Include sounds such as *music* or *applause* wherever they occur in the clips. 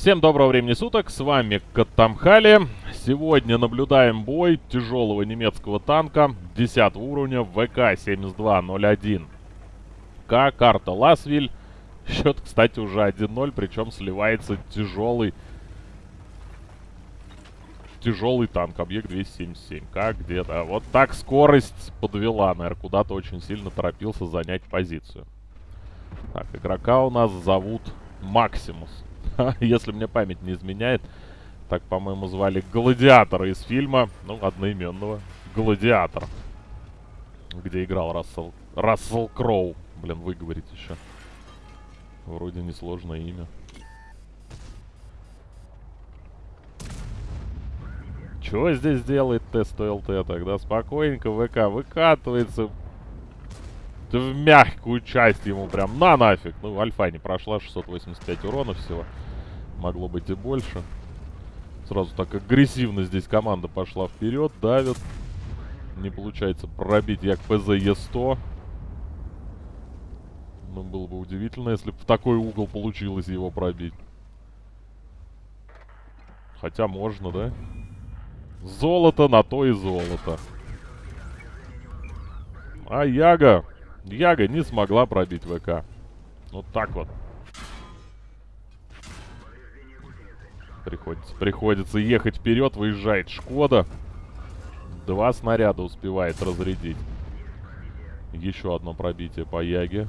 Всем доброго времени суток, с вами Катамхали. Сегодня наблюдаем бой тяжелого немецкого танка 10 уровня ВК-7201. К, карта Ласвиль. Счет, кстати, уже 1-0, причем сливается тяжелый тяжелый танк, объект 277. Как где-то. Вот так скорость подвела, наверное, куда-то очень сильно торопился занять позицию. Так, игрока у нас зовут Максимус. *laughs* Если мне память не изменяет. Так, по-моему, звали Гладиатора из фильма, ну, одноименного. Гладиатор. Где играл Рассел, Рассел Кроу. Блин, выговорить еще. Вроде несложное имя. Чего здесь делает Т-100ЛТ тогда? Спокойненько ВК выкатывается в мягкую часть ему прям на нафиг. Ну, альфа не прошла, 685 урона всего. Могло быть и больше. Сразу так агрессивно здесь команда пошла вперед, давит. Не получается пробить як ПЗ Е100. Ну, было бы удивительно, если бы в такой угол получилось его пробить. Хотя можно, да? Золото на то и золото. А Яга... Яга не смогла пробить ВК. Вот так вот. Приходится, приходится ехать вперед, выезжает Шкода. Два снаряда успевает разрядить. Еще одно пробитие по Яге.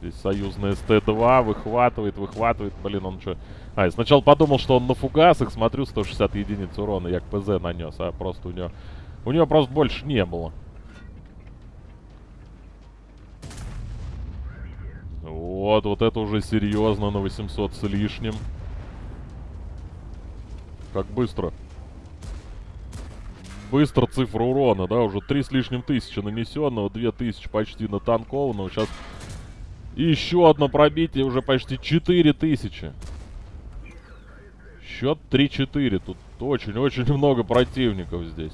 Здесь союзная СТ-2 выхватывает, выхватывает. Блин, он что... А, я сначала подумал, что он на фугасах. Смотрю, 160 единиц урона як ПЗ нанес. А просто у него... У него просто больше не было. Вот, вот это уже серьезно на 800 с лишним. Как быстро. Быстро цифра урона, да, уже 3 с лишним тысячи нанесенного, 2000 почти натанкованного. Сейчас еще одно пробитие, уже почти 4000. Счет 3-4. Тут очень-очень *laughs* много противников здесь.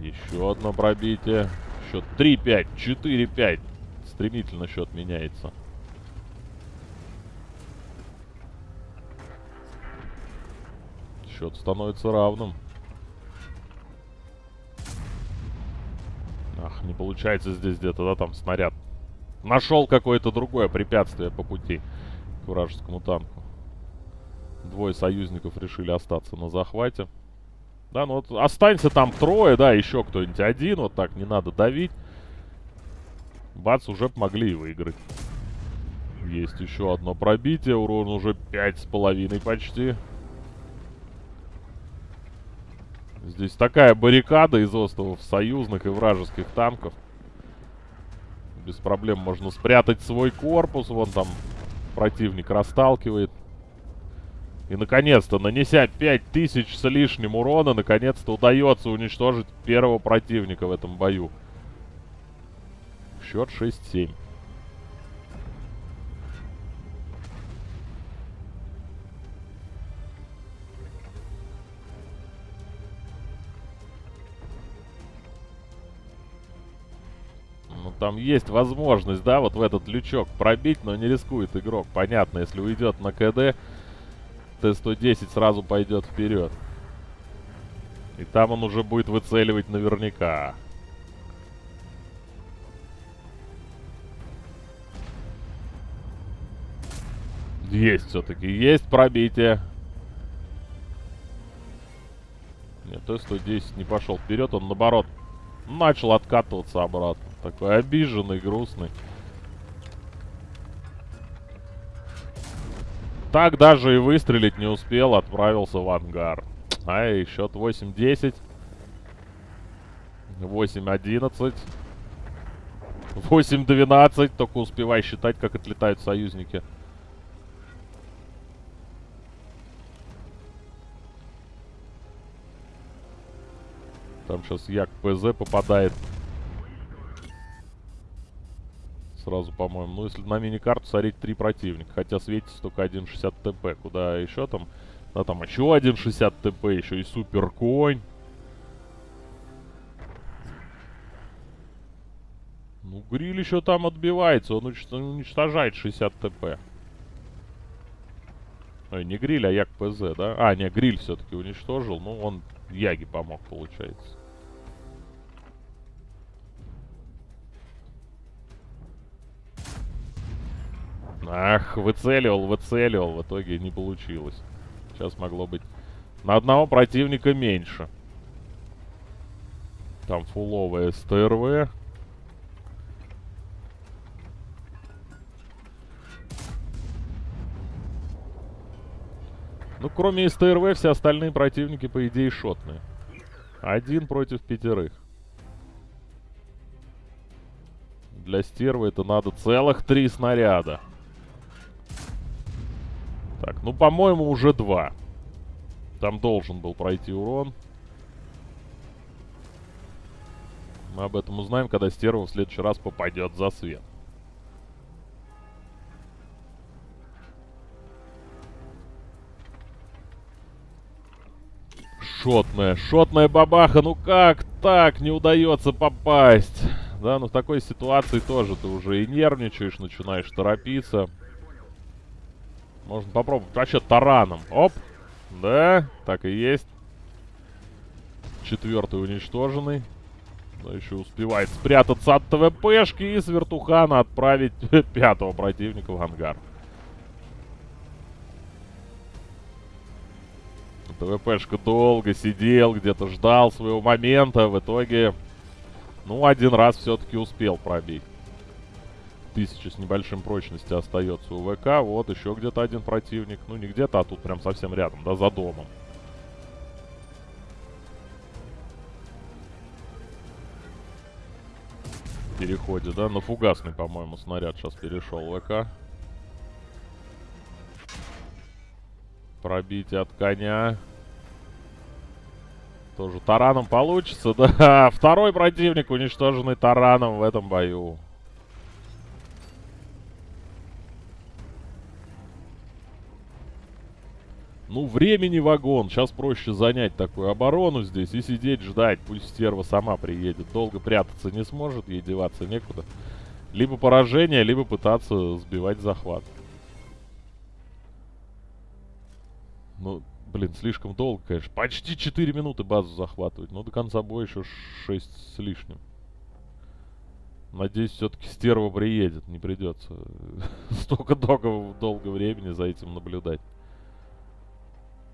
Еще одно пробитие. Счет 3-5, 4-5. Стремительно счет меняется. Счет становится равным. Ах, не получается здесь где-то, да, там снаряд. Нашел какое-то другое препятствие по пути к вражескому танку. Двое союзников решили остаться на захвате. Да, ну вот останься там трое, да, еще кто-нибудь один, вот так, не надо давить. Бац, уже помогли выиграть. Есть еще одно пробитие, урон уже пять с половиной почти. Здесь такая баррикада из островов союзных и вражеских танков. Без проблем можно спрятать свой корпус. Вон там противник расталкивает. И, наконец-то, нанеся 5000 с лишним урона, наконец-то удается уничтожить первого противника в этом бою. Счет 6-7. Ну, там есть возможность, да, вот в этот лючок пробить, но не рискует игрок. Понятно, если уйдет на КД, Т-110 сразу пойдет вперед. И там он уже будет выцеливать наверняка. Есть все-таки, есть пробитие. Нет, Т-110 не пошел вперед, он наоборот начал откатываться обратно. Такой обиженный, грустный. Так даже и выстрелить не успел, отправился в ангар. Ай, счет 8-10. 8-11. 8-12. Только успевай считать, как отлетают союзники. Там сейчас Як ПЗ попадает. Сразу, по-моему. Ну, если на мини-карту смотреть три противника. Хотя светится только 1.60 ТП. Куда еще там? Да, там еще 1.60 ТП. Еще и супер конь. Ну, гриль еще там отбивается, он уничтожает 60 ТП. Ой, не гриль, а як ПЗ, да? А, не, гриль все-таки уничтожил, ну, он Яги помог, получается. Ах, выцеливал, выцеливал. В итоге не получилось. Сейчас могло быть на одного противника меньше. Там фуловая СТРВ. Ну, кроме СТРВ, все остальные противники, по идее, шотные. Один против пятерых. Для стервы это надо целых три снаряда. Так, ну, по-моему, уже два. Там должен был пройти урон. Мы об этом узнаем, когда стерва в следующий раз попадет за свет. Шотная, шотная бабаха, ну как так не удается попасть? Да, ну в такой ситуации тоже ты уже и нервничаешь, начинаешь торопиться. Можно попробовать вообще тараном. Оп. Да, так и есть. Четвертый уничтоженный. Но еще успевает спрятаться от ТВПшки и с вертухана отправить *laughs* пятого противника в ангар. ТВПшка долго сидел, где-то ждал своего момента. В итоге, ну, один раз все-таки успел пробить. Тысяча с небольшим прочности остается у ВК. Вот еще где-то один противник. Ну, не где-то, а тут прям совсем рядом, да, за домом. переходе, да? На фугасный, по-моему, снаряд сейчас перешел ВК. Пробитие от коня. Тоже тараном получится, *laughs* да. Второй противник, уничтоженный тараном в этом бою. Ну, времени вагон. Сейчас проще занять такую оборону здесь и сидеть, ждать. Пусть стерва сама приедет. Долго прятаться не сможет, ей деваться некуда. Либо поражение, либо пытаться сбивать захват. Ну, блин, слишком долго, конечно. Почти 4 минуты базу захватывать. Но до конца боя еще 6 с лишним. Надеюсь, все-таки стерва приедет. Не придется *laughs* столько долго, долго времени за этим наблюдать.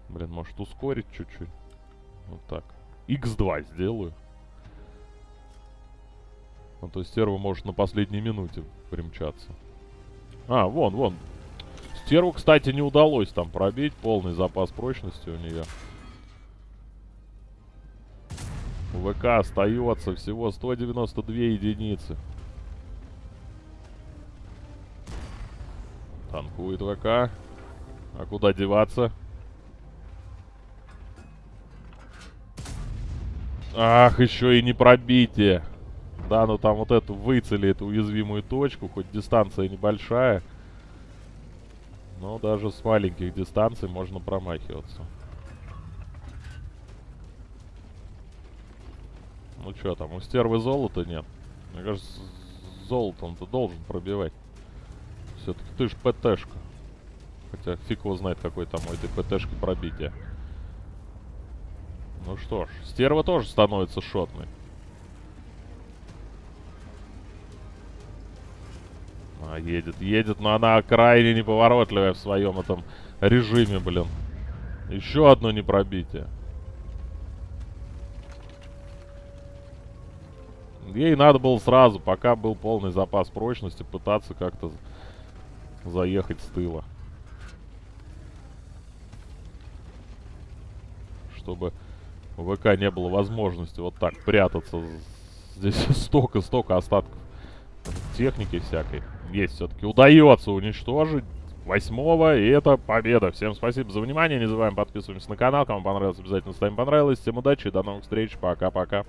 Блин, может ускорить чуть-чуть. Вот так. X2 сделаю. А то стерва может на последней минуте примчаться. А, вон, вон. Стерву, кстати, не удалось там пробить. Полный запас прочности у нее. ВК остается всего 192 единицы. Танкует ВК. А куда деваться? Ах, еще и не пробитие. Да, ну там вот эту выцели, эту уязвимую точку, хоть дистанция небольшая. Но даже с маленьких дистанций можно промахиваться. Ну что там, у стервы золота нет? Мне кажется, золотом-то должен пробивать. Все-таки ты ж ПТшка. Хотя фиг его знает, какой там у этой ПТшки пробитие. Ну что ж, стерва тоже становится шотной. А, едет, едет, но она крайне неповоротливая в своем этом режиме, блин. Еще одно непробитие. Ей надо было сразу, пока был полный запас прочности, пытаться как-то заехать с тыла. Чтобы у ВК не было возможности вот так прятаться. Здесь *laughs* столько-столько остатков техники всякой. Есть все-таки. Удается уничтожить восьмого, и это победа. Всем спасибо за внимание. Не забываем подписываться на канал. Кому понравилось, обязательно ставим понравилось. Всем удачи и до новых встреч. Пока-пока.